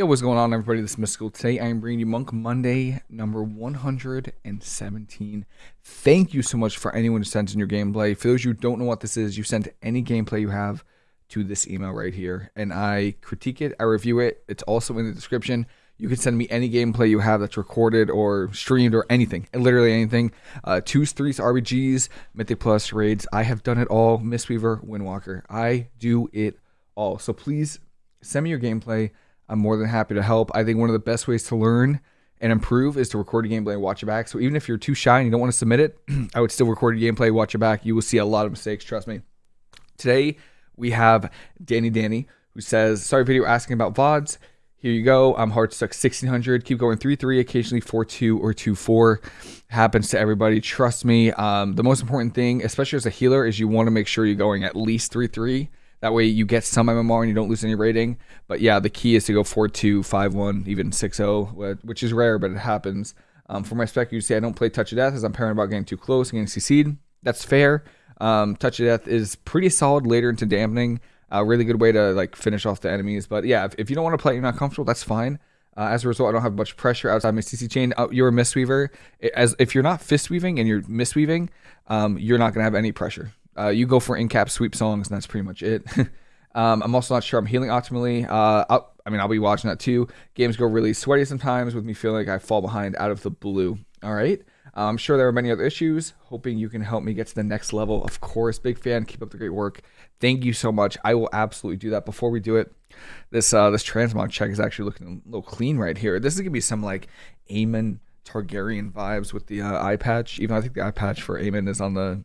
Yo, what's going on, everybody? This is Mystical. Today, I am bringing you Monk Monday number 117. Thank you so much for anyone who sent in your gameplay. For those you who don't know what this is, you send any gameplay you have to this email right here, and I critique it, I review it. It's also in the description. You can send me any gameplay you have that's recorded or streamed or anything, literally anything. Uh, twos, threes, RBGs, Mythic Plus, raids. I have done it all. Mistweaver, Windwalker. I do it all. So please send me your gameplay. I'm more than happy to help. I think one of the best ways to learn and improve is to record a gameplay and watch it back. So even if you're too shy and you don't want to submit it, I would still record a gameplay, watch it back. You will see a lot of mistakes, trust me. Today we have Danny Danny who says, "Sorry, video asking about vods." Here you go. I'm hard stuck 1600. Keep going 3 3, occasionally 4 2 or 2 4. Happens to everybody. Trust me. Um, the most important thing, especially as a healer, is you want to make sure you're going at least 3 3. That way you get some MMR and you don't lose any rating. But yeah, the key is to go 4-2, 5-1, even 6-0, which is rare, but it happens. Um, for my spec, you say I don't play Touch of Death as I'm paranoid about getting too close and getting CC'd. That's fair. Um, Touch of Death is pretty solid later into dampening. A really good way to like finish off the enemies. But yeah, if, if you don't want to play, you're not comfortable, that's fine. Uh, as a result, I don't have much pressure outside my CC chain. Uh, you're a mistweaver. As if you're not fist weaving and you're mistweaving, um, you're not gonna have any pressure. Uh, you go for in-cap sweep songs, and that's pretty much it. um, I'm also not sure I'm healing optimally. Uh, i mean, I'll be watching that too. Games go really sweaty sometimes with me feeling like I fall behind out of the blue. All right. Uh, I'm sure there are many other issues. Hoping you can help me get to the next level. Of course, big fan. Keep up the great work. Thank you so much. I will absolutely do that. Before we do it, this uh, this transmog check is actually looking a little clean right here. This is gonna be some like Aemon Targaryen vibes with the uh, eye patch. Even I think the eye patch for Aemon is on the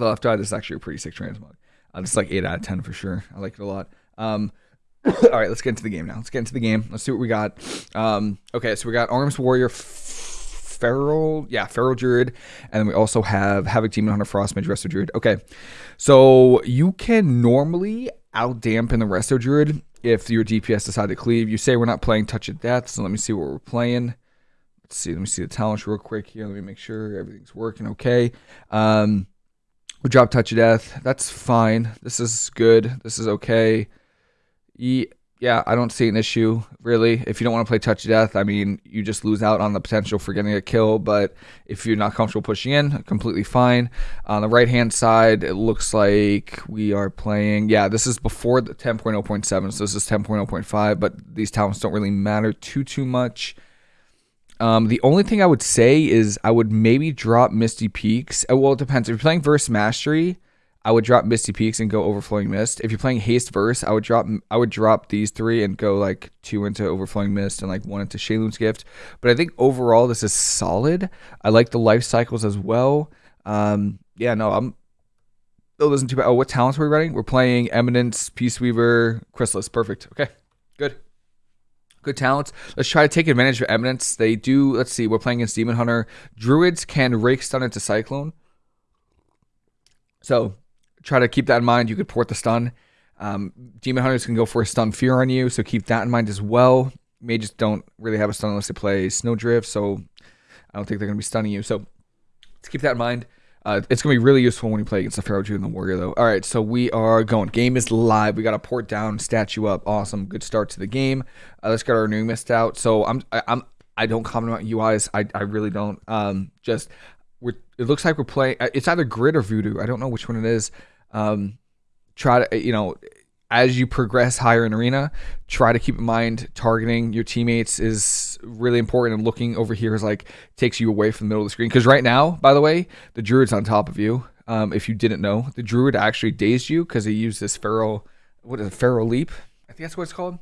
the left eye, this is actually a pretty sick transmog. Uh, this is like 8 out of 10 for sure. I like it a lot. Um, all right, let's get into the game now. Let's get into the game. Let's see what we got. Um, okay, so we got Arms Warrior, Feral, yeah, Feral Druid, and then we also have Havoc Demon Hunter, Frost Mage, Resto Druid. Okay, so you can normally out dampen the Resto Druid if your DPS decide to cleave. You say we're not playing Touch of Death, so let me see what we're playing. Let's see, let me see the talents real quick here. Let me make sure everything's working okay. Um, we drop touch of death. That's fine. This is good. This is okay. Yeah, I don't see an issue really. If you don't want to play touch of death, I mean, you just lose out on the potential for getting a kill. But if you're not comfortable pushing in, completely fine. On the right hand side, it looks like we are playing. Yeah, this is before the 10.0.7, so this is 10.0.5. But these talents don't really matter too too much. Um, the only thing I would say is I would maybe drop Misty Peaks. Uh, well, it depends. If you're playing Verse Mastery, I would drop Misty Peaks and go Overflowing Mist. If you're playing Haste Verse, I would drop I would drop these three and go like two into Overflowing Mist and like one into Sheilun's Gift. But I think overall this is solid. I like the life cycles as well. Um, yeah, no, I'm. Oh, listen too bad. Oh, what talents are we running? We're playing Eminence, Peace Weaver, Chrysalis. Perfect. Okay, good good talents. Let's try to take advantage of Eminence. They do, let's see, we're playing against Demon Hunter. Druids can rake stun into Cyclone. So try to keep that in mind. You could port the stun. Um, Demon Hunters can go for a stun fear on you, so keep that in mind as well. Mages don't really have a stun unless they play Snowdrift, so I don't think they're going to be stunning you. So keep that in mind. Uh, it's going to be really useful when you play against the Feral Druid and the Warrior, though. All right, so we are going. Game is live. We got a port down, statue up. Awesome. Good start to the game. Uh, let's get our new mist out. So I'm, I, I'm, I don't comment about UIs. I, I really don't. Um, just we're, it looks like we're playing. Uh, it's either Grid or VuhDo. I don't know which one it is. Um, try to, you know, as you progress higher in arena, try to keep in mind targeting your teammates is really important. And looking over here is like takes you away from the middle of the screen. Because right now, by the way, the druid's on top of you. Um, if you didn't know, the druid actually dazed you because he used this feral, what is it, feral leap? I think that's what it's called.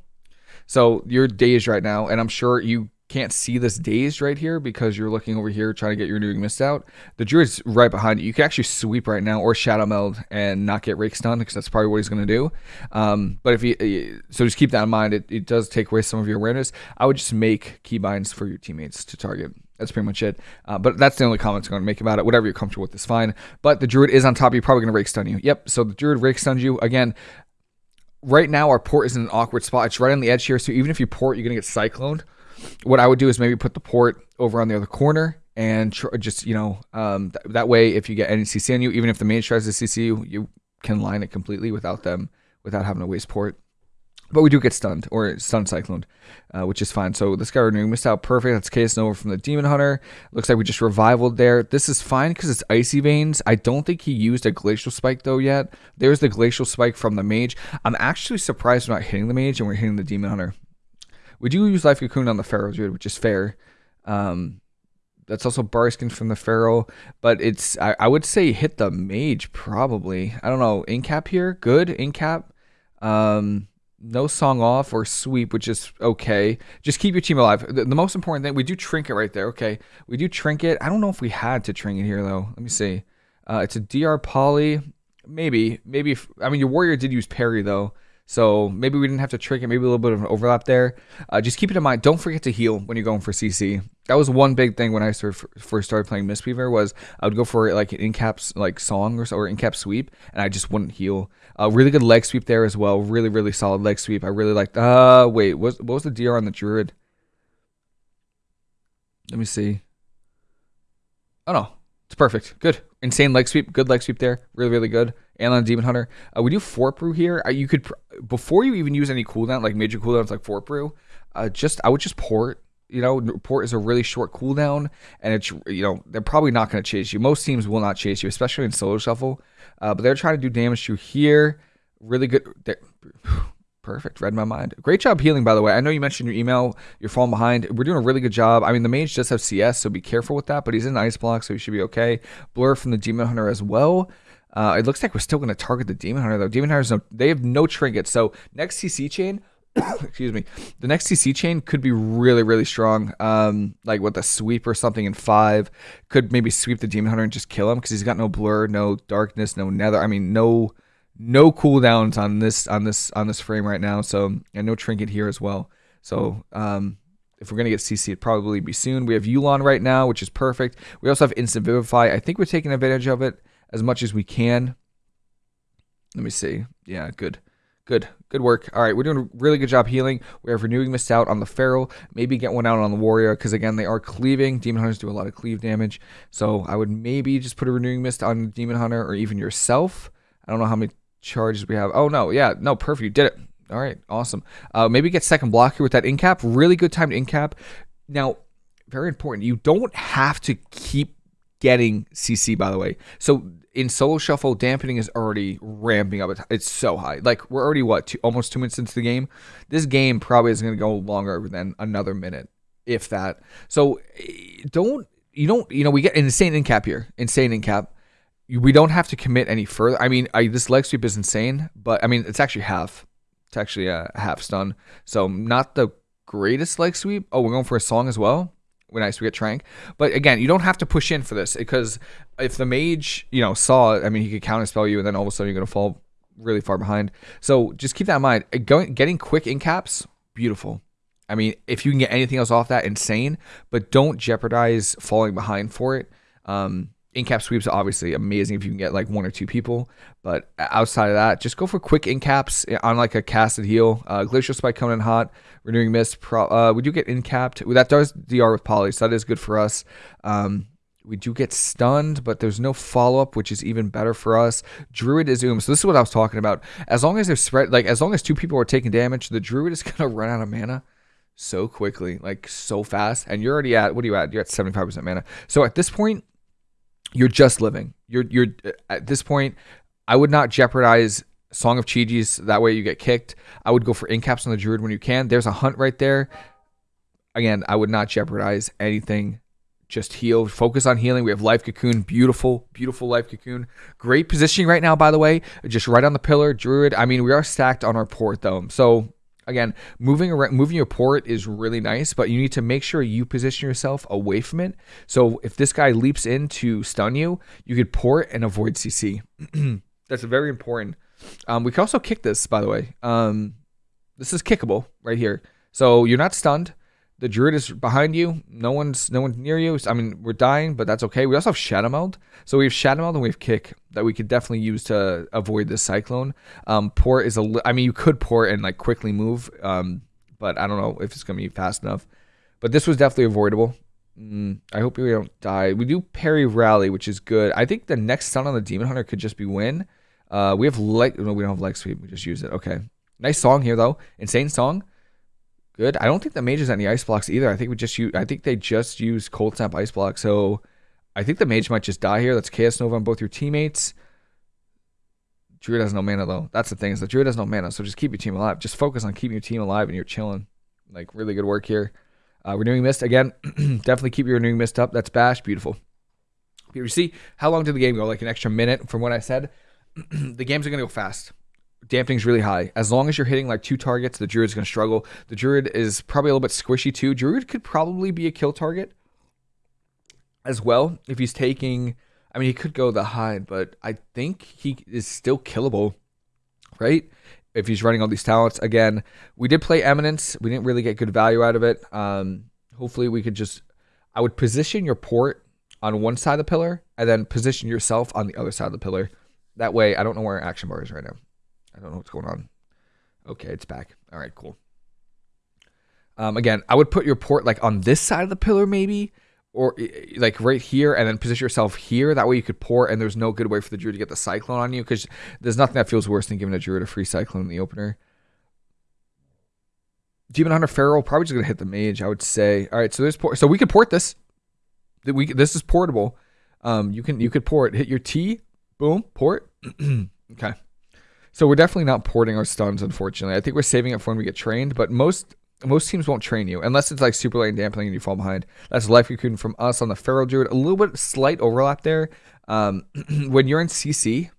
So you're dazed right now, and I'm sure you can't see this dazed right here because you're looking over here trying to get your renewing mist out. The druid's right behind you. You can actually sweep right now or shadow meld and not get rake stun because that's probably what he's going to do. Um, but if you so just keep that in mind. It, it does take away some of your awareness. I would just make keybinds for your teammates to target. That's pretty much it. Uh, but that's the only comments I'm going to make about it. Whatever you're comfortable with is fine. But the druid is on top. You're probably going to rake stun you. Yep. So the druid rake stuns you again right now our port is in an awkward spot. It's right on the edge here, so even if you port, you're gonna get cycloned what I would do is maybe put the port over on the other corner and tr- just you know um, th- that way if you get any CC on you, even if the mage tries to CC you, you can line it completely without them without having to waste port. But we do get stunned or stun cycloned, uh, which is fine. So this guy renewing mist out perfect. That's Chaos Nova from the Demon Hunter. Looks like we just revivaled there. This is fine because it's Icy Veins. I don't think he used a Glacial Spike though yet. There's the Glacial Spike from the Mage. I'm actually surprised we're not hitting the Mage and we're hitting the Demon Hunter. We do use Life Cocoon on the Feral Druid, which is fair. Um, that's also Barkskin from the Pharaoh, but it's I, I would say hit the Mage probably. I don't know. Incap here, good incap. Um, no song off or sweep, which is okay. Just keep your team alive. The, the, most important thing, we do trinket right there. Okay, we do trinket. I don't know if we had to trinket here though. Let me see. Uh, it's a DR poly. Maybe, maybe. If, I mean, your warrior did use parry though. So maybe we didn't have to trick it. Maybe a little bit of an overlap there. Uh, just keep it in mind. Don't forget to heal when you're going for CC. That was one big thing when I first started playing Mistweaver was I would go for like an in-cap like song or, or in-cap sweep, and I just wouldn't heal. Uh, really good leg sweep there as well. Really, really solid leg sweep. I really liked. Uh, wait, what, what was the DR on the Druid? Let me see. Oh no, it's perfect. Good. Insane leg sweep. Good leg sweep there. Really, really good. And on Demon Hunter. Uh, we do Fort Brew here. Uh, you could, before you even use any cooldown, like major cooldowns like Fort Brew, uh, just, I would just port. You know, port is a really short cooldown, and it's, you know, they're probably not going to chase you. Most teams will not chase you, especially in solo shuffle. Uh, but they're trying to do damage to here. Really good. Perfect. Read my mind. Great job healing, by the way. I know you mentioned your email. You're falling behind. We're doing a really good job. I mean, the mage does have CS, so be careful with that, but he's in ice block, so he should be okay. Blur from the Demon Hunter as well. Uh, it looks like we're still going to target the Demon Hunter, though. Demon Hunters, they have no trinkets. So next CC chain, excuse me, the next CC chain could be really, really strong. Um, like with a sweep or something in five, could maybe sweep the Demon Hunter and just kill him because he's got no blur, no darkness, no nether. I mean, no no cooldowns on this on this on this frame right now. So and no trinket here as well. So um, if we're gonna get CC, it'd probably be soon. We have Yu'lon right now, which is perfect. We also have Instant Vivify. I think we're taking advantage of it as much as we can. Let me see. Yeah, good. Good. Good work. All right, we're doing a really good job healing. We have renewing mist out on the feral. Maybe get one out on the warrior because again they are cleaving. Demon hunters do a lot of cleave damage, so I would maybe just put a renewing mist on demon hunter or even yourself. I don't know how many charges we have. Oh no, yeah, no, perfect. You did it. All right, awesome. Uh, maybe get second block here with that incap. Really good time to incap. Now, very important. You don't have to keep getting CC by the way. So in solo shuffle, dampening is already ramping up. It's so high. Like we're already what two, almost two minutes into the game. This game probably is going to go longer than another minute, if that. So eh, don't you don't you know we get insane incap here, insane incap we don't have to commit any further. I mean, I, this leg sweep is insane, but I mean, it's actually half. It's actually a half stun. So not the greatest leg sweep. Oh, we're going for a song as well. We're nice. We get Trank. But again, you don't have to push in for this because if the mage, you know, saw it, I mean, he could counterspell you and then all of a sudden you're going to fall really far behind. So just keep that in mind. Going, getting quick in caps, beautiful. I mean, if you can get anything else off that, insane. But don't jeopardize falling behind for it. Um, in-cap sweeps are obviously amazing if you can get like one or two people, but outside of that, just go for quick in-caps on like a casted heal. Uh, Glacial Spike coming in hot, Renewing Mist. Pro, uh, we do get in-capped. That does DR with Poly, so that is good for us. Um, we do get stunned, but there's no follow-up, which is even better for us. Druid is Oom. So this is what I was talking about. As long as they're spread, like as long as two people are taking damage, the Druid is gonna run out of mana so quickly, like so fast. And you're already at what are you at? You're at 75% mana. So at this point, you're just living. You're you're uh, at this point. I would not jeopardize Song of Chi-Ji's. That way you get kicked. I would go for incaps on the Druid when you can. There's a hunt right there. Again, I would not jeopardize anything. Just heal. Focus on healing. We have Life Cocoon. Beautiful, beautiful Life Cocoon. Great positioning right now, by the way. Just right on the pillar. Druid. I mean, we are stacked on our port, though. So again, moving around, moving your port is really nice, but you need to make sure you position yourself away from it. So if this guy leaps in to stun you, you could port and avoid CC. That's very important. Um, we can also kick this, by the way. Um, this is kickable right here. So you're not stunned. The druid is behind you. No one's no one's near you. I mean, we're dying, but that's okay. We also have Shadow Meld. So we have Shadow Meld and we have Kick that we could definitely use to avoid this Cyclone. Um, port is a. I mean, you could port and like quickly move, um, but I don't know if it's gonna be fast enough. But this was definitely avoidable. Mm, I hope we don't die. We do parry rally, which is good. I think the next stun on the Demon Hunter could just be win. Uh, we have leg. No, we don't have leg sweep. We just use it. Okay. Nice song here though. Insane song. Good. I don't think the mage has any ice blocks either. I think we just use. I think they just use cold snap ice block. So I think the mage might just die here. That's Chaos Nova on both your teammates. Druid has no mana though. That's the thing is the Druid has no mana. So just keep your team alive. Just focus on keeping your team alive and you're chilling. Like really good work here. Uh, renewing mist again. definitely keep your renewing mist up. That's bash. Beautiful. You see how long did the game go? Like an extra minute from what I said. the games are gonna go fast. Dampening's really high. As long as you're hitting like two targets, the Druid's gonna struggle. The Druid is probably a little bit squishy too. Druid could probably be a kill target as well if he's taking. I mean, he could go the hide, but I think he is still killable, right? If he's running all these talents again, we did play Eminence. We didn't really get good value out of it. Um, hopefully, we could just. I would position your port on one side of the pillar and then position yourself on the other side of the pillar. That way, I don't know where our action bar is right now. I don't know what's going on. Okay, it's back. All right, cool. Um, again, I would put your port like on this side of the pillar, maybe, or like right here, and then position yourself here. That way, you could port, and there's no good way for the druid to get the cyclone on you because there's nothing that feels worse than giving a druid a free cyclone in the opener. Demon Hunter Feral probably just gonna hit the mage. I would say. All right, so there's port. So we could port this we this is portable. Um, you can you could port hit your T, boom, port. okay. So we're definitely not porting our stuns, unfortunately. I think we're saving it for when we get trained, but most most teams won't train you unless it's like super late and dampening and you fall behind. That's life cocoon from us on the feral druid. A little bit slight overlap there. Um, when you're in CC,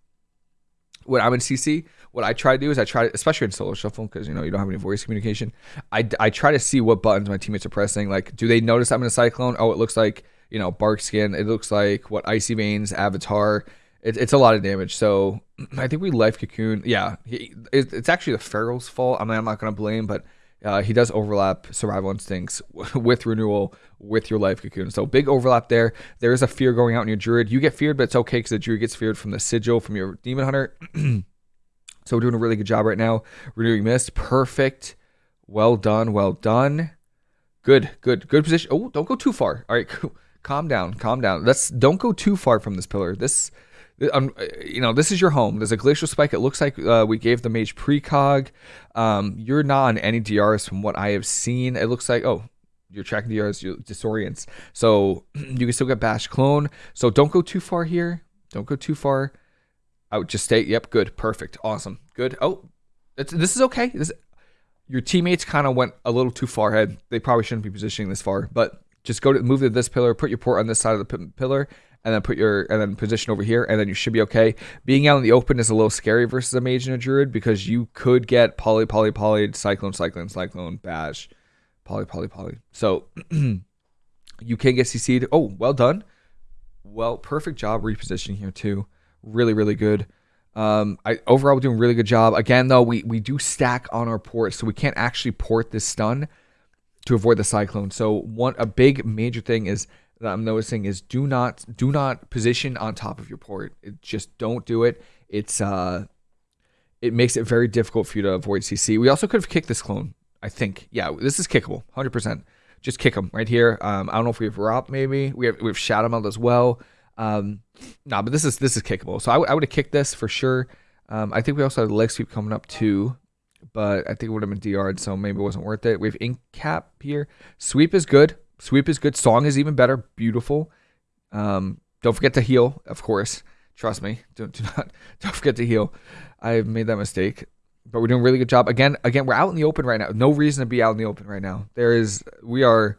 when I'm in CC, what I try to do is I try to, especially in solo shuffle, because you know you don't have any voice communication. I, I try to see what buttons my teammates are pressing. Like, do they notice I'm in a cyclone? Oh, it looks like you know, bark skin. It looks like what icy veins, avatar. It, it's a lot of damage. So I think we life cocoon. Yeah, he, it, it's actually the feral's fault. I mean, I'm not gonna blame, but uh, he does overlap survival instincts with renewal with your life cocoon. So big overlap there. There is a fear going out in your druid. You get feared, but it's okay because the druid gets feared from the sigil from your demon hunter. so we're doing a really good job right now. Renewing mist, perfect. Well done, well done. Good, good, good position. Oh, don't go too far. All right, cool calm down, calm down. Let's don't go too far from this pillar. This, um, you know, this is your home. There's a glacial spike. It looks like uh, we gave the mage precog. Um, you're not on any DRs from what I have seen. It looks like oh, you're tracking DRs, you disorients. So you can still get bash clone. So don't go too far here. Don't go too far. I would just stay. Yep, good, perfect, awesome, good. Oh, this is okay. This, your teammates kind of went a little too far ahead. They probably shouldn't be positioning this far, but just go to move to this pillar, put your port on this side of the pillar, and then put your and then position over here, and then you should be okay. Being out in the open is a little scary versus a mage and a druid because you could get poly, poly, poly, cyclone, cyclone, cyclone, bash, poly, poly, poly. So you can get CC'd. Oh, well done. Well, perfect job repositioning here too. Really, really good. Um, I overall doing really good job. Again, though, we we do stack on our port, so we can't actually port this stun to avoid the cyclone. So one a big major thing is that I'm noticing is do not do not position on top of your port. It, just don't do it. It's uh it makes it very difficult for you to avoid CC. We also could have kicked this clone. I think. Yeah, this is kickable. 100%. Just kick him right here. Um, I don't know if we have Rop maybe. We have we have Shadow Meld as well. Um, nah, but this is this is kickable. So I would have kicked this for sure. Um, I think we also have leg sweep coming up too but I think it would have been DR'd, so maybe it wasn't worth it. We have ink cap here. Sweep is good. Sweep is good. Song is even better. Beautiful. Um, don't forget to heal, of course. Trust me. Don't do not don't forget to heal. I've made that mistake. But we're doing a really good job. Again, again, we're out in the open right now. No reason to be out in the open right now. There is we are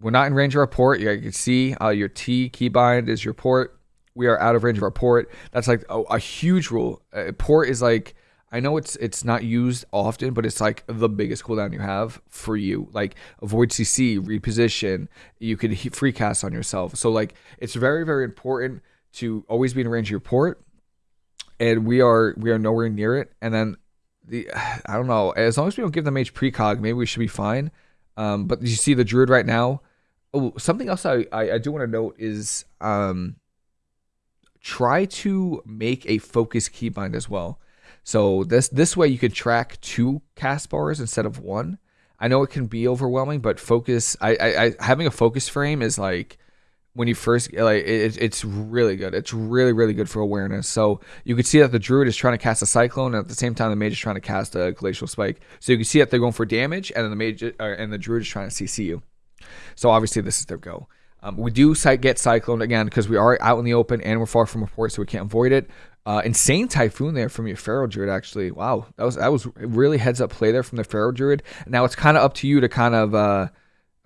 we're not in range of our port. You can see uh, your T keybind is your port. We are out of range of our port. That's like a, a huge rule. Uh, port is like I know it's it's not used often, but it's like the biggest cooldown you have for you. Like avoid CC, reposition. You could free cast on yourself. So like it's very very important to always be in range of your port. And we are we are nowhere near it. And then the I don't know. As long as we don't give them H precog, maybe we should be fine. Um, but you see the druid right now. Oh, something else I I, I do want to note is um, try to make a focus keybind as well so this this way you could track two cast bars instead of one. I know it can be overwhelming, but focus. I, I, I having a focus frame is like when you first like it, it's really good. It's really really good for awareness. So you can see that the druid is trying to cast a cyclone, and at the same time the mage is trying to cast a glacial spike. So you can see that they're going for damage, and then the mage uh, and the druid is trying to CC you. So obviously this is their go. Um, we do get cyclone again because we are out in the open and we're far from a port, so we can't avoid it. Uh, insane typhoon there from your feral druid actually. Wow, that was that was really heads up play there from the feral druid. Now it's kind of up to you to kind of. Uh,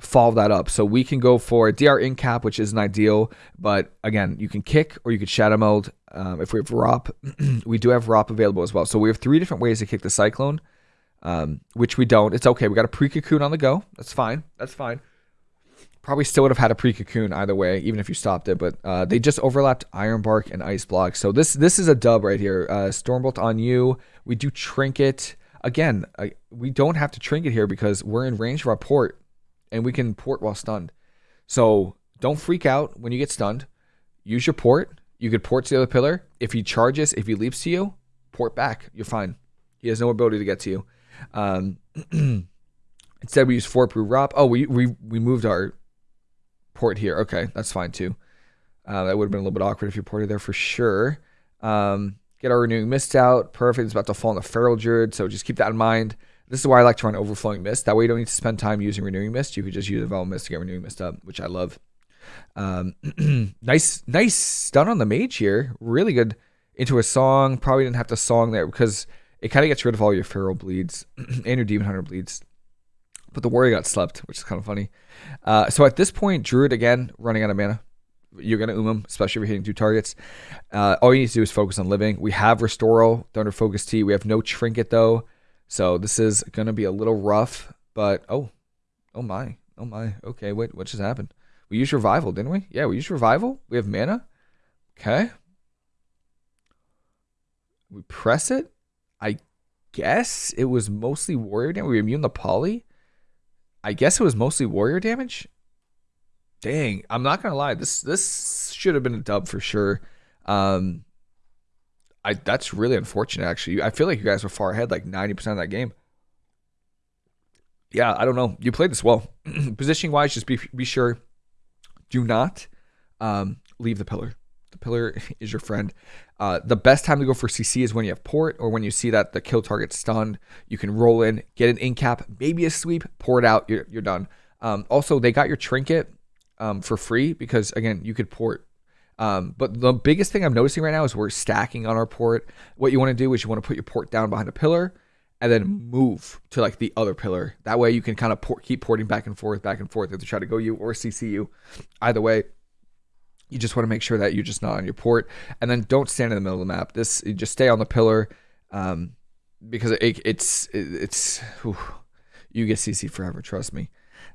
follow that up. So we can go for DR in cap, which isn't ideal, but again, you can kick or you could shadow meld. Um, if we have ROP, we do have ROP available as well. So we have three different ways to kick the Cyclone, um, which we don't. It's okay. We got a pre cocoon on the go. That's fine. That's fine. Probably still would have had a pre cocoon either way, even if you stopped it. But uh, they just overlapped Iron Bark and Ice Block. So this this is a dub right here. Uh, Stormbolt on you. We do Trinket. Again, I, we don't have to Trinket here because we're in range of our port and we can port while stunned. So don't freak out when you get stunned. Use your port. You could port to the other pillar. If he charges, if he leaps to you, port back. You're fine. He has no ability to get to you. Um, instead, we use Fort Brew ROP. Oh, we, we we moved our port here. Okay, that's fine too. Uh, that would have been a little bit awkward if you ported there for sure. Um, get our renewing mist out. Perfect. It's about to fall on the feral druid, so just keep that in mind. This is why I like to run Overflowing Mist. That way you don't need to spend time using Renewing Mist. You could just use Evolve Mist to get Renewing Mist up, which I love. Um, nice, nice stun on the mage here. Really good into a song. Probably didn't have to song there because it kind of gets rid of all your feral bleeds and your demon hunter bleeds. But the warrior got slept, which is kind of funny. Uh, so at this point, Druid again running out of mana. You're gonna um him, especially if you're hitting two targets. Uh, all you need to do is focus on living. We have Restoral, Thunder Focus Tea. We have no Trinket though. So this is going to be a little rough, but oh, oh my, oh my. Okay, wait, what just happened? We used revival, didn't we? Yeah, we used revival. We have mana. Okay. We press it. I guess it was mostly warrior damage. We immune the poly. I guess it was mostly warrior damage. Dang, I'm not gonna lie. This this should have been a dub for sure. Um, I that's really unfortunate. Actually, I feel like you guys were far ahead, like ninety percent of that game. Yeah, I don't know. You played this well. Positioning wise, just be be sure. Do not um, leave the pillar. Pillar is your friend. Uh, the best time to go for CC is when you have port or when you see that the kill target's stunned. You can roll in, get an in cap, maybe a sweep, pour it out. You're, you're done. Um, also, they got your trinket um, for free because again, you could port um, but the biggest thing I'm noticing right now is we're stacking on our port. What you want to do is you want to put your port down behind a pillar and then move to like the other pillar. That way you can kind of port, keep porting back and forth, back and forth if they try to go you or CC you. Either way, you just want to make sure that you're just not on your port and then don't stand in the middle of the map. This you just stay on the pillar um, because it, it's it, it's whew, you get CC forever. Trust me.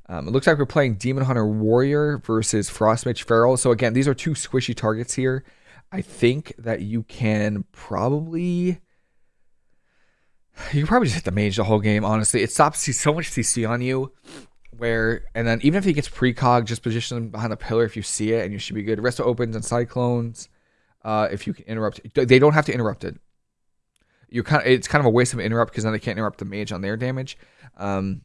Um, it looks like we're playing Demon Hunter Warrior versus Frostmage Feral. So again, these are two squishy targets here. I think that you can probably you can probably just hit the mage the whole game. Honestly, it stops so much CC on you. Where and then even if he gets precog, just position him behind the pillar if you see it, and you should be good. Resto opens and cyclones. Uh, if you can interrupt, they don't have to interrupt it. You kind of it's kind of a waste of interrupt because then they can't interrupt the mage on their damage. Um,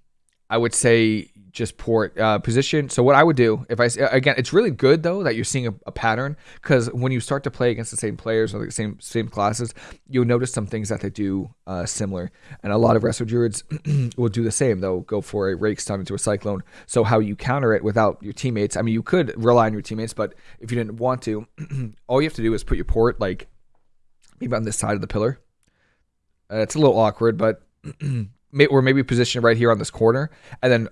I would say just port uh, position. So what I would do if I again, it's really good though that you're seeing a, a pattern because when you start to play against the same players or the same same classes, you'll notice some things that they do uh, similar. And a lot of Resto Druids will do the same. They'll go for a rake stun into a cyclone. So how you counter it without your teammates? I mean, you could rely on your teammates, but if you didn't want to, all you have to do is put your port like maybe on this side of the pillar. Uh, it's a little awkward, but or maybe position right here on this corner, and then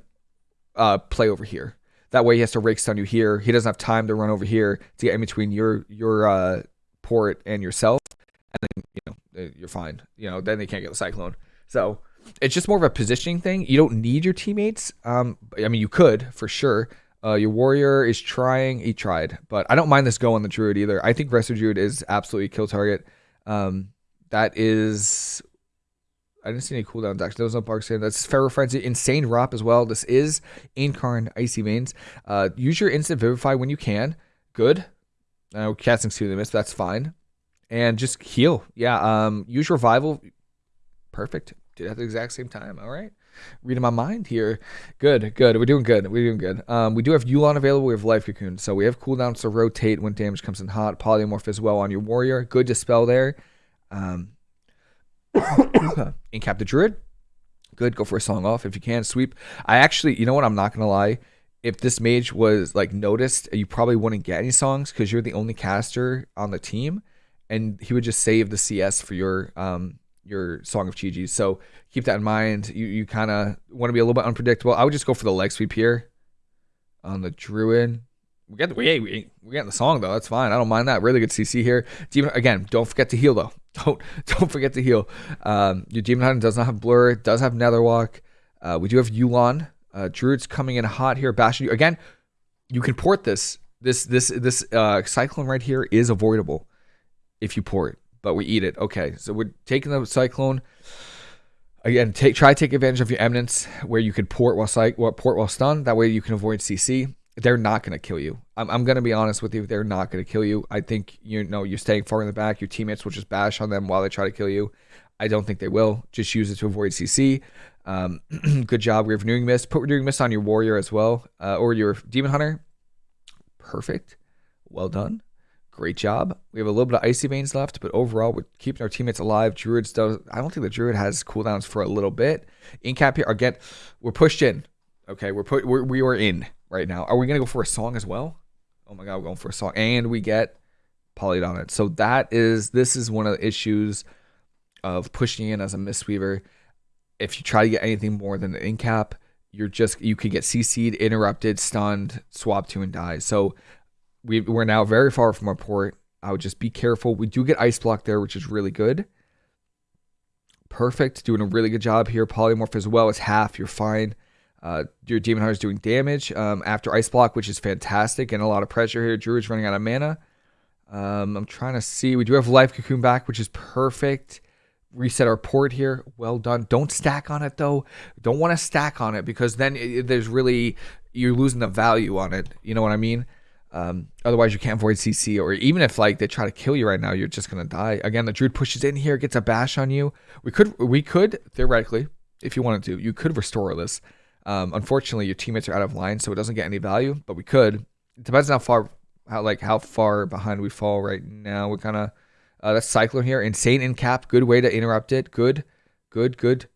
uh, play over here. That way he has to rake stun you here. He doesn't have time to run over here to get in between your your uh, port and yourself, and then you know uh, you're fine. You know then they can't get the cyclone. So it's just more of a positioning thing. You don't need your teammates. Um, I mean you could for sure. Uh, your warrior is trying. He tried, but I don't mind this go on the druid either. I think Resto Druid is absolutely kill target. Um, that is I didn't see any cooldowns actually. There was no Bark Skin. That's Feral Frenzy. Insane Rop as well. This is Incarn Icy Veins. Uh, use your Instant Vivify when you can. Good. Uh, casting Seal the Mist. That's fine. And just heal. Yeah. Um. Use Revival. Perfect. did at the exact same time. All right. Reading my mind here. Good, good. We're doing good. We're doing good. Um, we do have Yu'lon available. We have Life Cocoon. So we have cooldowns to rotate when damage comes in hot. Polymorph as well on your warrior. Good dispel there. Um, Incap the Druid. Good. Go for a song off if you can. Sweep. I actually, you know what? I'm not going to lie. If this mage was like noticed, you probably wouldn't get any songs because you're the only caster on the team. And he would just save the CS for your um, your Song of Chi-Ji. So keep that in mind. You you kind of want to be a little bit unpredictable. I would just go for the leg sweep here on the Druid. We get the we we, we get the song though. That's fine. I don't mind that. Really good CC here. Demon again. Don't forget to heal though. Don't don't forget to heal. Um, your Demon Hunter does not have Blur. Does have Netherwalk. Uh, we do have Yu'lon. Uh, Druid's coming in hot here. Bashing you again. You can port this. This this this uh, cyclone right here is avoidable if you port but we eat it. Okay, so we're taking the cyclone. Again, take try to take advantage of your eminence where you can port while psych, port while stunned. That way you can avoid CC. They're not going to kill you. I'm, I'm going to be honest with you. They're not going to kill you. I think you know you're staying far in the back. Your teammates will just bash on them while they try to kill you. I don't think they will. Just use it to avoid CC. Um, good job. We have renewing mist. Put renewing mist on your warrior as well, uh, or your demon hunter. Perfect. Well done. Great job. We have a little bit of icy veins left, but overall, we're keeping our teammates alive. Druids does. I don't think the Druid has cooldowns for a little bit. Incap here again. We're pushed in. Okay, we're put. We're, we are in right now. Are we gonna go for a song as well? Oh my god, we're going for a song, and we get polyed on it. So that is this is one of the issues of pushing in as a Mistweaver. If you try to get anything more than an incap, you're just you could get CC'd, interrupted, stunned, swap to, and die. So we, we're now very far from our port. I would just be careful. We do get ice block there, which is really good. Perfect. Doing a really good job here. Polymorph as well. It's half. You're fine. Uh, your Demon Hunter is doing damage um, after ice block, which is fantastic. And a lot of pressure here. Druid's running out of mana. Um, I'm trying to see. We do have Life Cocoon back, which is perfect. Reset our port here. Well done. Don't stack on it, though. Don't want to stack on it because then it, there's really, you're losing the value on it. You know what I mean? Um, otherwise, you can't avoid CC, or even if like they try to kill you right now, you're just gonna die. Again, the druid pushes in here, gets a bash on you. We could, we could theoretically, if you wanted to, you could restore this. Um, unfortunately, your teammates are out of line, so it doesn't get any value. But we could. It depends on how far, how like how far behind we fall right now. We kind of uh, that's cyclone here. Insane in cap. Good way to interrupt it. Good, good, good.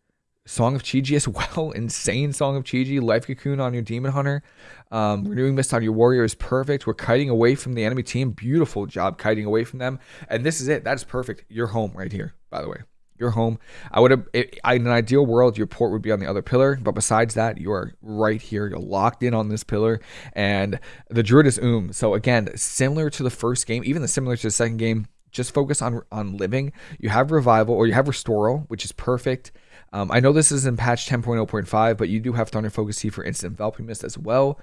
Song of Chi-Ji as well. Insane Song of Chi-Ji. Life Cocoon on your Demon Hunter. Um, renewing Mist on your Warrior is perfect. We're kiting away from the enemy team. Beautiful job kiting away from them. And this is it. That is perfect. You're home right here, by the way. You're home. I would have, in an ideal world, your port would be on the other pillar. But besides that, you are right here. You're locked in on this pillar. And the Druid is Oom. So again, similar to the first game, even the similar to the second game, just focus on on living. You have revival or you have restoral, which is perfect. Um, I know this is in patch 10.0.5, but you do have Thunder Focus Tea for instant enveloping mist as well.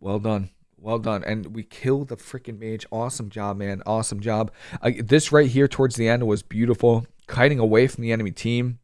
Well done. Well done. And we killed the freaking mage. Awesome job, man. Awesome job. Uh, this right here towards the end was beautiful. Kiting away from the enemy team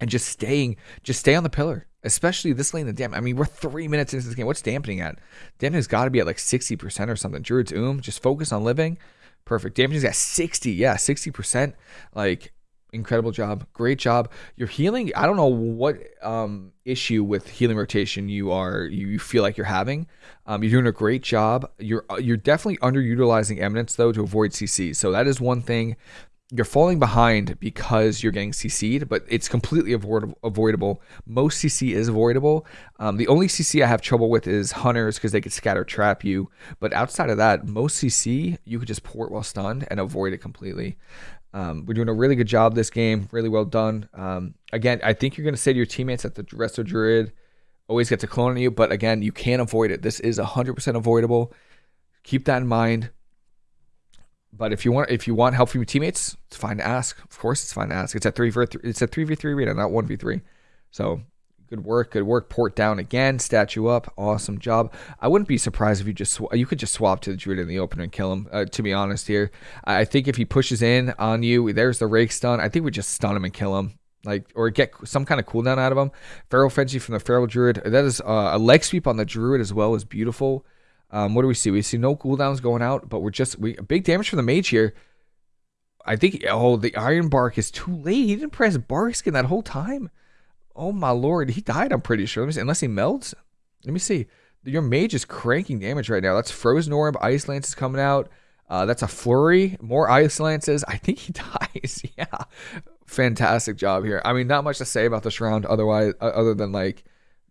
and just staying, just stay on the pillar. Especially this lane The damp. I mean, we're three minutes into this game. What's dampening at? Dampening has got to be at like 60% or something. Druid's Oom, just focus on living. Perfect. Dampening's at 60. Yeah, 60%. Like, incredible job great job you're healing i don't know what um, issue with healing rotation you are you feel like you're having um, you're doing a great job you're uh, you're definitely underutilizing eminence though to avoid cc so that is one thing you're falling behind because you're getting CC'd, but it's completely avoidable. avoidable. Most CC is avoidable. Um, the only CC I have trouble with is hunters because they could scatter trap you. But outside of that, most CC you could just port while stunned and avoid it completely. Um, we're doing a really good job this game. Really well done. Um, again, I think you're going to say to your teammates that the Resto Druid always gets a clone on you, but again, you can't avoid it. This is 100% avoidable. Keep that in mind. But if you want, if you want help from your teammates, it's fine to ask. Of course, it's fine to ask. It's a three for it's a three v three arena, not one v three. So Good work, good work. Port down again, statue up. Awesome job. I wouldn't be surprised if you just you could just swap to the druid in the opener and kill him. Uh, to be honest, here, I think if he pushes in on you, there's the rake stun. I think we just stun him and kill him, like or get some kind of cooldown out of him. Feral frenzy from the feral druid. That is uh, a leg sweep on the druid as well is beautiful. Um, what do we see? We see no cooldowns going out, but we're just we big damage from the mage here. I think oh the Iron Bark is too late. He didn't press Bark Skin that whole time. Oh my lord, he died. I'm pretty sure. unless he melts. Let me see. Your mage is cranking damage right now. That's Frozen Orb. Ice Lance is coming out. Uh, that's a flurry. More ice lances. I think he dies. yeah. Fantastic job here. I mean, not much to say about this round otherwise, uh, other than like,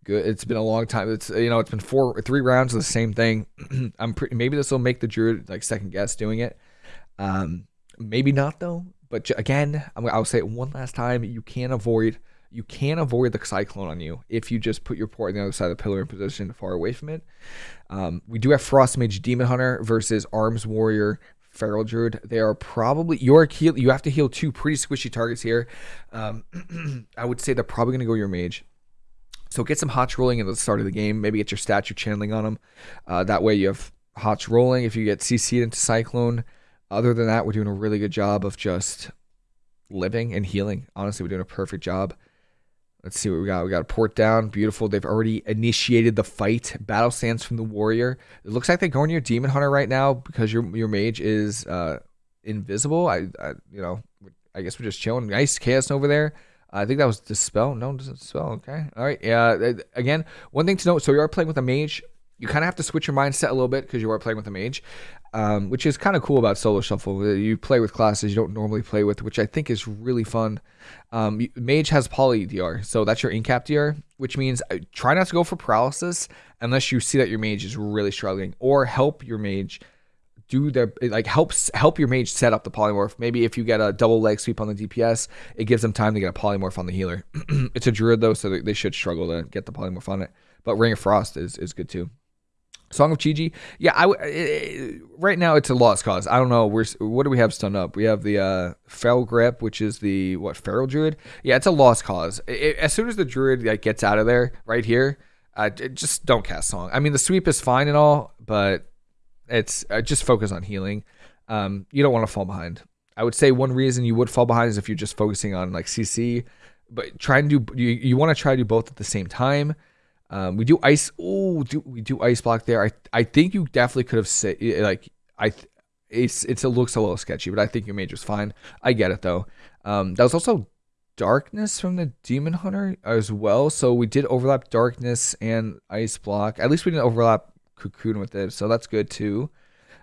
good. It's been a long time. It's you know, it's been four, three rounds of the same thing. I'm pretty. Maybe this will make the druid like second guess doing it. Um, maybe not though. But again, I'll say it one last time. You can't avoid you can avoid the cyclone on you if you just put your port on the other side of the pillar in position far away from it. Um, we do have Frost Mage Demon Hunter versus Arms Warrior Feral Druid. They are probably your heal. You have to heal two pretty squishy targets here. Um, I would say they're probably going to go your mage. So get some HoTs rolling at the start of the game. Maybe get your statue channeling on them. Uh, that way you have HoTs rolling. If you get CC'd into Cyclone, other than that, we're doing a really good job of just living and healing. Honestly, we're doing a perfect job. Let's see what we got. We got a port down. Beautiful. They've already initiated the fight. Battle stance from the warrior. It looks like they're going your demon hunter right now because your your mage is uh, invisible. I, I, you know I guess we're just chilling. Nice chaos over there. I think that was dispel. No, doesn't spell. Okay. All right. Yeah. Again, one thing to note. So you are playing with a mage. You kind of have to switch your mindset a little bit because you are playing with a mage um, which is kind of cool about solo shuffle. Uh, you play with classes you don't normally play with, which I think is really fun. Um, Mage has poly DR, so that's your incap DR, which means uh, try not to go for paralysis unless you see that your mage is really struggling, or help your mage do their like helps help your mage set up the polymorph. Maybe if you get a double leg sweep on the DPS, it gives them time to get a polymorph on the healer. it's a druid though, so they should struggle to get the polymorph on it. But Ring of Frost is is good too. Song of Chi-Ji. Yeah, I, it, right now it's a lost cause. I don't know. We're what do we have stunned up? We have the uh, Fell Grip, which is the what Feral Druid. Yeah, it's a lost cause. It, as soon as the Druid like gets out of there, right here, uh, just don't cast Song. I mean, the sweep is fine and all, but it's uh, just focus on healing. Um, you don't want to fall behind. I would say one reason you would fall behind is if you're just focusing on like CC, but try and do you, you want to try to do both at the same time. Um, we do ice. Oh, do we do ice block there? I I think you definitely could have said like I. It's it's it looks a little sketchy, but I think your mage was fine. I get it though. Um, that was also darkness from the demon hunter as well. So we did overlap darkness and ice block. At least we didn't overlap cocoon with it, so that's good too.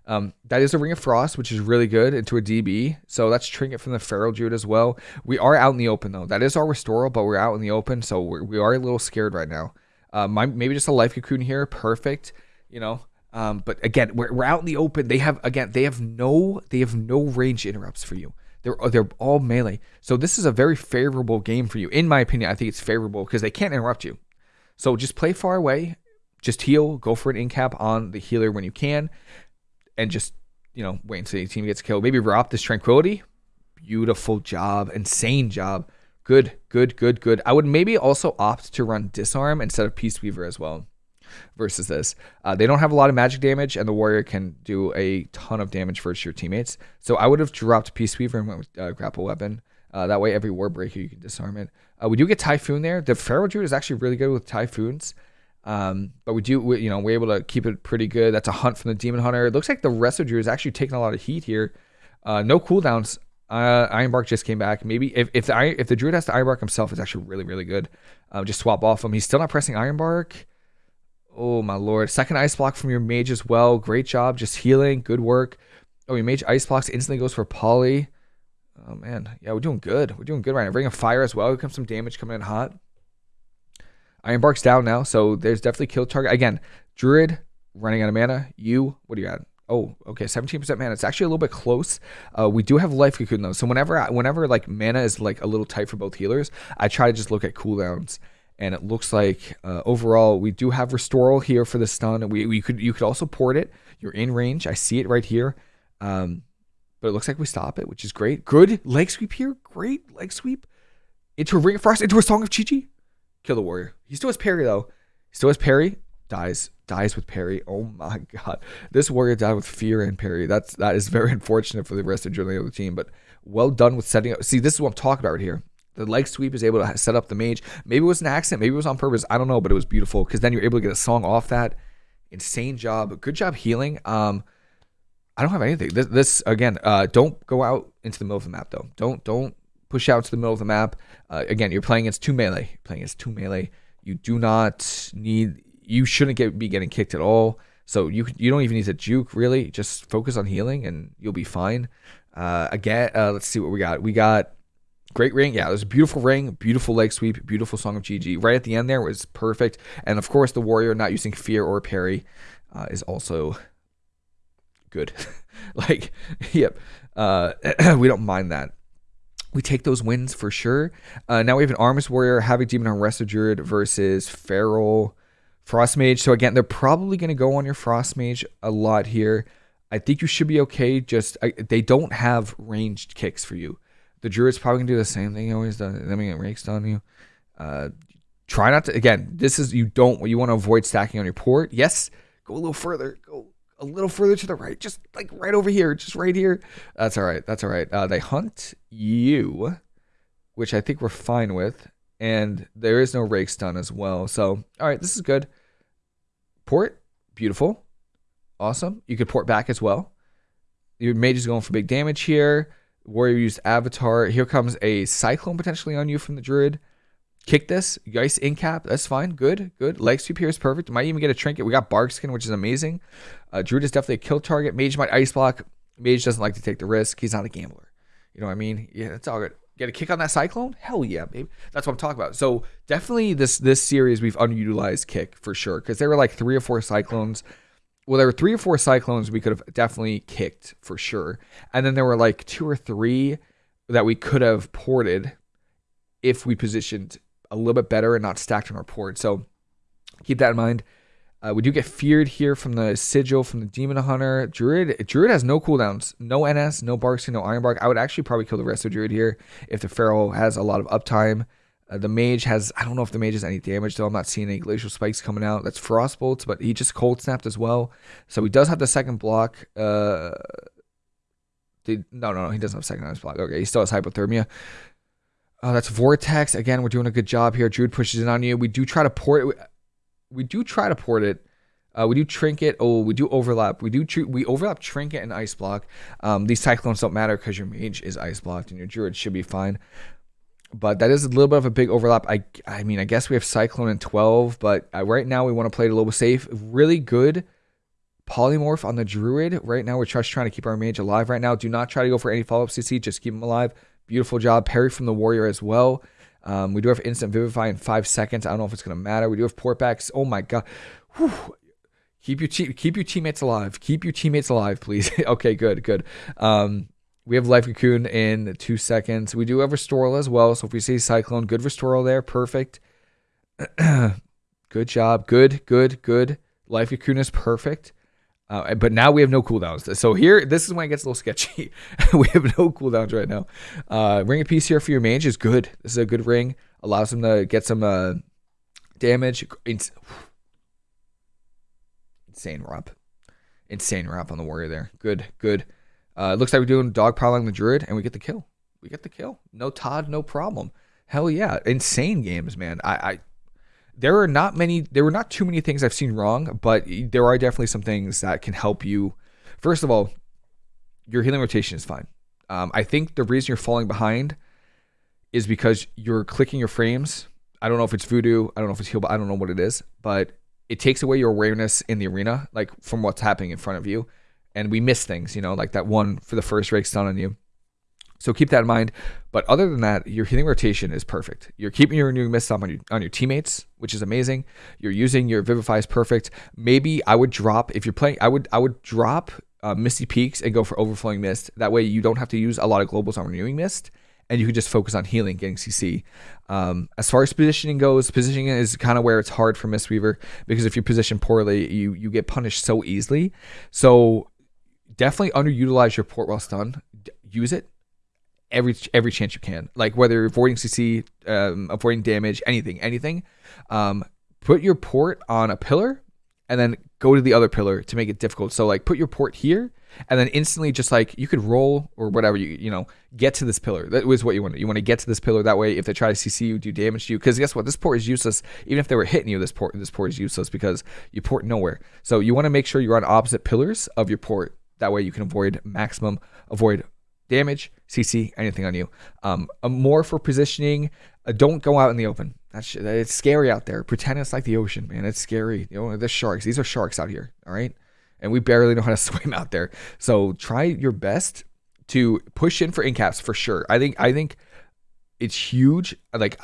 Um, that is a ring of frost, which is really good into a DB. So that's trinket from the feral druid as well. We are out in the open though. That is our restoral, but we're out in the open, so we're, we are a little scared right now. Uh, my, maybe just a life cocoon here, perfect. You know, um, but again, we're, we're out in the open. They have again, they have no they have no range interrupts for you. They're they're all melee. So this is a very favorable game for you, in my opinion. I think it's favorable because they can't interrupt you. So just play far away, just heal, go for an incap on the healer when you can, and just you know wait until your team gets killed. Maybe drop this tranquility. Beautiful job, insane job. Good, good, good, good. I would maybe also opt to run Disarm instead of Peace Weaver as well versus this. Uh, they don't have a lot of magic damage, and the warrior can do a ton of damage for your teammates. So I would have dropped Peace Weaver and went with uh, Grapple Weapon. Uh, that way, every Warbreaker you can disarm it. Uh, we do get Typhoon there. The Feral Druid is actually really good with Typhoons. Um, but we do, we, you know, we're able to keep it pretty good. That's a hunt from the Demon Hunter. It looks like the Resto Druid is actually taking a lot of heat here. Uh, no cooldowns uh, Ironbark just came back. Maybe if if the if the Druid has to Ironbark himself, it's actually really really good. Um, just swap off him. He's still not pressing Ironbark. Oh my lord! Second ice block from your mage as well. Great job, just healing. Good work. Oh, your mage ice blocks instantly goes for poly. Oh man, yeah, we're doing good. We're doing good right now. Ring of fire as well. Here comes some damage coming in hot. Ironbark's down now, so there's definitely kill target again. Druid running out of mana. You, what do you got? Oh, okay, 17% mana. It's actually a little bit close. Uh, we do have life cocoon though, so whenever I, whenever like mana is like a little tight for both healers, I try to just look at cooldowns, and it looks like uh, overall we do have restoral here for the stun. We we could you could also port it. You're in range. I see it right here. Um, but it looks like we stop it, which is great. Good leg sweep here. Great leg sweep into a ring of frost into a song of Chi-Ji. Kill the warrior. He still has parry though. He still has parry. Dies dies with parry. Oh my god, this warrior died with fear and parry. That's that is very unfortunate for the rest of the other team. But well done with setting up. See, this is what I'm talking about right here. The leg sweep is able to set up the mage. Maybe it was an accident. Maybe it was on purpose. I don't know, but it was beautiful because then you're able to get a song off that. Insane job. Good job healing. Um, I don't have anything. This, this again, uh, don't go out into the middle of the map though. Don't don't push out to the middle of the map. Uh, again, you're playing against two melee. You're playing against two melee. You do not need. You shouldn't get be getting kicked at all. So you you don't even need to juke really. Just focus on healing and you'll be fine. Uh, again, uh, let's see what we got. We got great ring. Yeah, there's a beautiful ring, beautiful leg sweep, beautiful song of Chi-Ji. Right at the end there was perfect. And of course, the warrior not using fear or parry uh, is also good. like, yep. Uh, we don't mind that. We take those wins for sure. Uh, now we have an Arms Warrior, Havoc Demon on Resto Druid versus Feral Frost Mage. So again, they're probably going to go on your Frost Mage a lot here. I think you should be okay. Just I, they don't have ranged kicks for you. The Druid's probably gonna do the same thing he always does. Let me get raked on you. Uh, try not to. Again, this is you don't. You want to avoid stacking on your port. Yes, go a little further. Go a little further to the right, just like right over here, just right here. That's all right. That's all right. Uh, they hunt you, which I think we're fine with, and there is no rake stun as well. So, all right, this is good. Port, beautiful, awesome. You could port back as well. Your mage is going for big damage here. Warrior used Avatar. Here comes a Cyclone potentially on you from the Druid. Kick this. Geist Incap. That's fine. Good. Good. Leg sweep here is perfect. Might even get a trinket. We got Bark Skin, which is amazing. Uh, Druid is definitely a kill target. Mage might ice block. Mage doesn't like to take the risk. He's not a gambler. You know what I mean? Yeah, it's all good. Get a kick on that Cyclone? Hell yeah, baby. That's what I'm talking about. So definitely this this series we've underutilized kick for sure because there were like three or four Cyclones. Well, there were three or four Cyclones we could have definitely kicked for sure, and then there were like two or three that we could have ported if we positioned a little bit better and not stacked on our port. So keep that in mind. Uh, we do get feared here from the sigil from the demon hunter. Druid Druid has no cooldowns, no NS, no Barkskin, no Iron Bark. I would actually probably kill the Resto Druid here if the Feral has a lot of uptime. Uh, the mage has I don't know if the mage has any damage though. I'm not seeing any glacial spikes coming out. That's frost bolts, but he just cold snapped as well. So he does have the second block. Uh, no, no, no, he doesn't have second on his block. Okay, he still has hypothermia. Oh, that's Vortex. Again, we're doing a good job here. Druid pushes in on you. We do try to port it. We do try to port it. Uh, we do trinket. Oh, we do overlap. We do we overlap trinket and ice block. Um, these cyclones don't matter because your mage is ice blocked and your druid should be fine. But that is a little bit of a big overlap. I I mean I guess we have cyclone and twelve, but uh, right now we want to play it a little safe. Really good polymorph on the druid. Right now we're just trying to keep our mage alive. Right now, do not try to go for any follow up CC. Just keep him alive. Beautiful job. Perry from the warrior as well. Um, we do have instant vivify in five seconds. I don't know if it's gonna matter. We do have portbacks. Oh my god. Whew. Keep your te- keep your teammates alive. Keep your teammates alive, please. okay, good, good. Um, we have life cocoon in two seconds. We do have restoral as well. So if we see cyclone, good restoral there, perfect. good job. Good, good, good. Life cocoon is perfect. Uh, but now we have no cooldowns. So here, this is when it gets a little sketchy. we have no cooldowns right now. Uh, ring of peace here for your mage is good. This is a good ring. Allows him to get some uh, damage. It's, insane rep. Insane rep on the warrior there. Good, good. Uh, looks like we're doing dog piling the druid, and we get the kill. We get the kill. No Todd, no problem. Hell yeah, insane games, man. I, I there are not many there were not too many things I've seen wrong, but there are definitely some things that can help you. First of all, your healing rotation is fine. Um, I think the reason you're falling behind is because you're clicking your frames. I don't know if it's VuhDo, I don't know if it's heal, but I don't know what it is, but it takes away your awareness in the arena, like from what's happening in front of you. And we miss things, you know, like that one for the first rake stun on you. So keep that in mind. But other than that, your healing rotation is perfect. You're keeping your renewing mist on your on your teammates, which is amazing. You're using your vivify is perfect. Maybe I would drop if you're playing. I would I would drop uh, Misty Peaks and go for overflowing mist. That way you don't have to use a lot of globals on renewing mist, and you can just focus on healing, getting CC. Um, as far as positioning goes, positioning is kind of where it's hard for Mistweaver because if you position poorly, you you get punished so easily. So definitely underutilize your port while stun. Use it every every chance you can. Like whether you're avoiding CC, um, avoiding damage, anything, anything. Um, put your port on a pillar, and then go to the other pillar to make it difficult. So like put your port here, and then instantly just like you could roll or whatever you you know get to this pillar. That was what you want. You want to get to this pillar. That way, if they try to CC you, do damage to you. Because guess what? This port is useless. Even if they were hitting you, this port this port is useless because you port nowhere. So you want to make sure you're on opposite pillars of your port That way you can avoid maximum, avoid damage, CC, anything on you. Um, more for positioning. Uh, don't go out in the open. That's it's scary out there. Pretend it's like the ocean, man. It's scary. You know, the sharks. These are sharks out here. All right, and we barely know how to swim out there. So try your best to push in for incaps for sure. I think I think it's huge. Like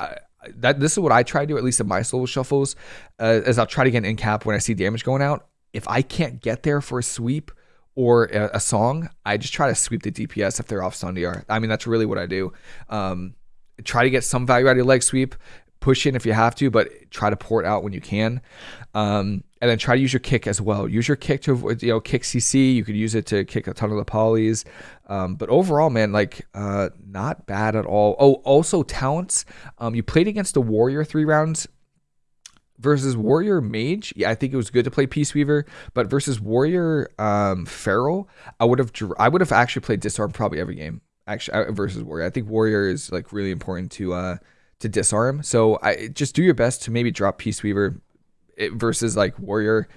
that. This is what I try to do at least in my solo shuffles. Uh, as I'll try to get an incap when I see damage going out. If I can't get there for a sweep or a, song, I just try to sweep the DPS if they're off stun DR. I mean that's really what I do. Um, try to get some value out of your leg sweep push in if you have to, but try to pour it out when you can. Um, and then try to use your kick as well. Use your kick to avoid, you know, kick CC. You could use it to kick a ton of the polys. Um, but overall, man, like, uh, not bad at all. Oh, also talents. Um, you played against a warrior three rounds versus warrior mage. Yeah, I think it was good to play Peace Weaver, but versus warrior um, feral, I would have I would have actually played disarm probably every game. Actually, uh, versus warrior, I think warrior is like really important to uh, to disarm. So I just do your best to maybe drop Peace Weaver versus like Warrior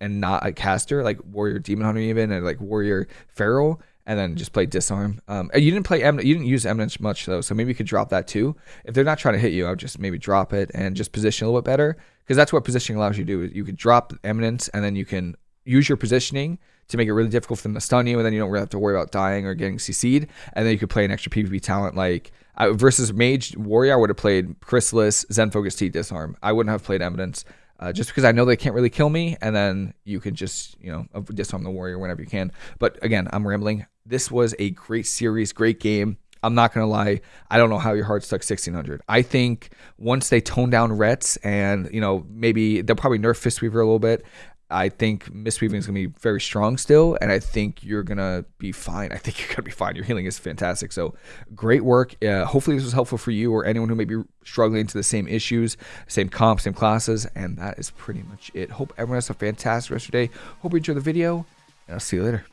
and not a caster, like Warrior Demon Hunter even, and like Warrior Feral, and then just play disarm. Um, you didn't play Emin- you didn't use eminence much though, so maybe you could drop that too. If they're not trying to hit you, I would just maybe drop it and just position a little bit better because that's what positioning allows you to do. You could drop eminence and then you can use your positioning to make it really difficult for them to stun you, and then you don't really have to worry about dying or getting CC'd. And then you could play an extra PvP talent like uh, versus Mage Warrior. I would have played Chrysalis, Zen Focus Tea, Disarm. I wouldn't have played Eminence. Uh, just because I know they can't really kill me, and then you can just, you know, disarm the warrior whenever you can. But again, I'm rambling. This was a great series, great game. I'm not gonna lie. I don't know how your heart stuck 1600. I think once they tone down Rets and you know maybe they'll probably nerf Fistweaver a little bit, I think Mistweaving is to be very strong still, and I think you're going to be fine. I think you're to be fine. Your healing is fantastic. So great work. Uh, hopefully, this was helpful for you or anyone who may be struggling to the same issues, same comps, same classes. And that is pretty much it. Hope everyone has a fantastic rest of your day. Hope you enjoy the video, and I'll see you later.